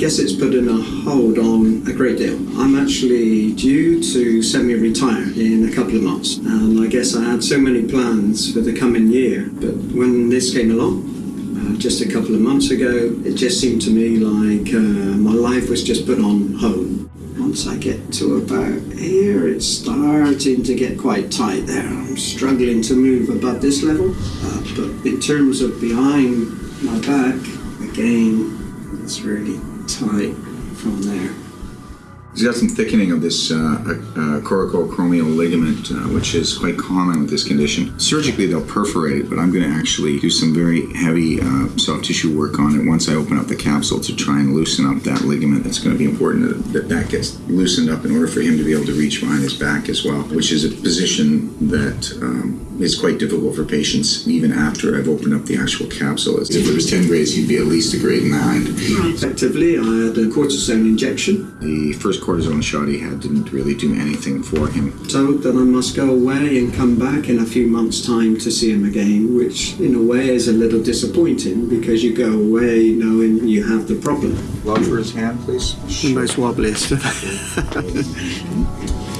guess it's put in a hold on a great deal. I'm actually due to semi-retire in a couple of months, and I guess I had so many plans for the coming year. But when this came along, uh, just a couple of months ago, it just seemed to me like uh, my life was just put on hold. Once I get to about here, it's starting to get quite tight there. I'm struggling to move above this level, uh, but in terms of behind my back, again, it's really tight from there. He's got some thickening of this uh, uh, coracoacromial ligament, uh, which is quite common with this condition. Surgically, they'll perforate it, but I'm going to actually do some very heavy uh, soft tissue work on it once I open up the capsule to try and loosen up that ligament. It's going to be important that that gets loosened up in order for him to be able to reach behind his back as well, which is a position that um, is quite difficult for patients even after I've opened up the actual capsule. If it was 10 grades, he'd be at least a grade 9. Effectively, I had a cortisone injection. The first cortisone shot he had didn't really do anything for him. Told that I must go away and come back in a few months' time to see him again, which in a way is a little disappointing because you go away knowing you have the problem. Lodge for his hand, please. The most wobbliest.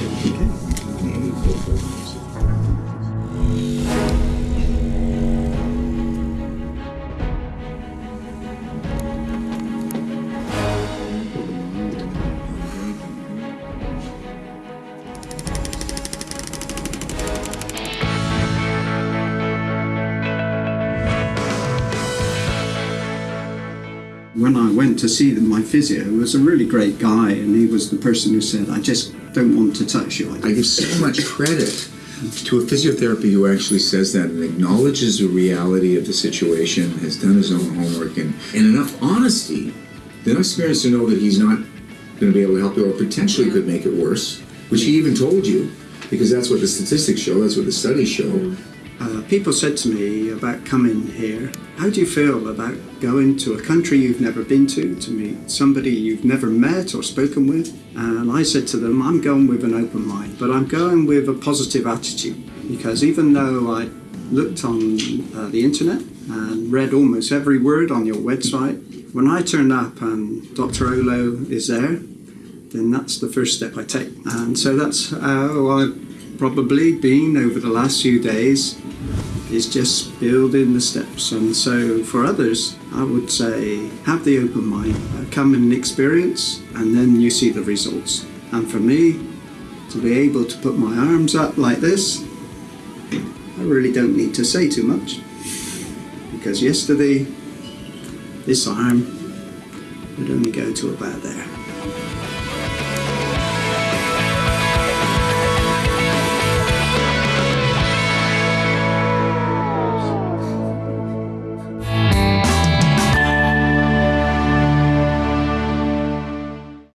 when I went to see my physio, was a really great guy, and he was the person who said, "I just don't want to touch you." I give so much credit to a physiotherapy who actually says that and acknowledges the reality of the situation, has done his own homework, and, and enough honesty, enough experience to know that he's not going to be able to help you or potentially could make it worse, which he even told you, because that's what the statistics show, that's what the studies show. Uh, people said to me about coming here, how do you feel about going to a country you've never been to, to meet somebody you've never met or spoken with? And I said to them, I'm going with an open mind, but I'm going with a positive attitude because even though I looked on uh, the internet and read almost every word on your website, when I turned up and Dr. Olo is there, then that's the first step I take. And so that's how I've probably been over the last few days is just building the steps. And so for others, I would say have the open mind, uh, come in and experience, and then you see the results. And for me, to be able to put my arms up like this, I really don't need to say too much. Because yesterday, this arm would only go to about there.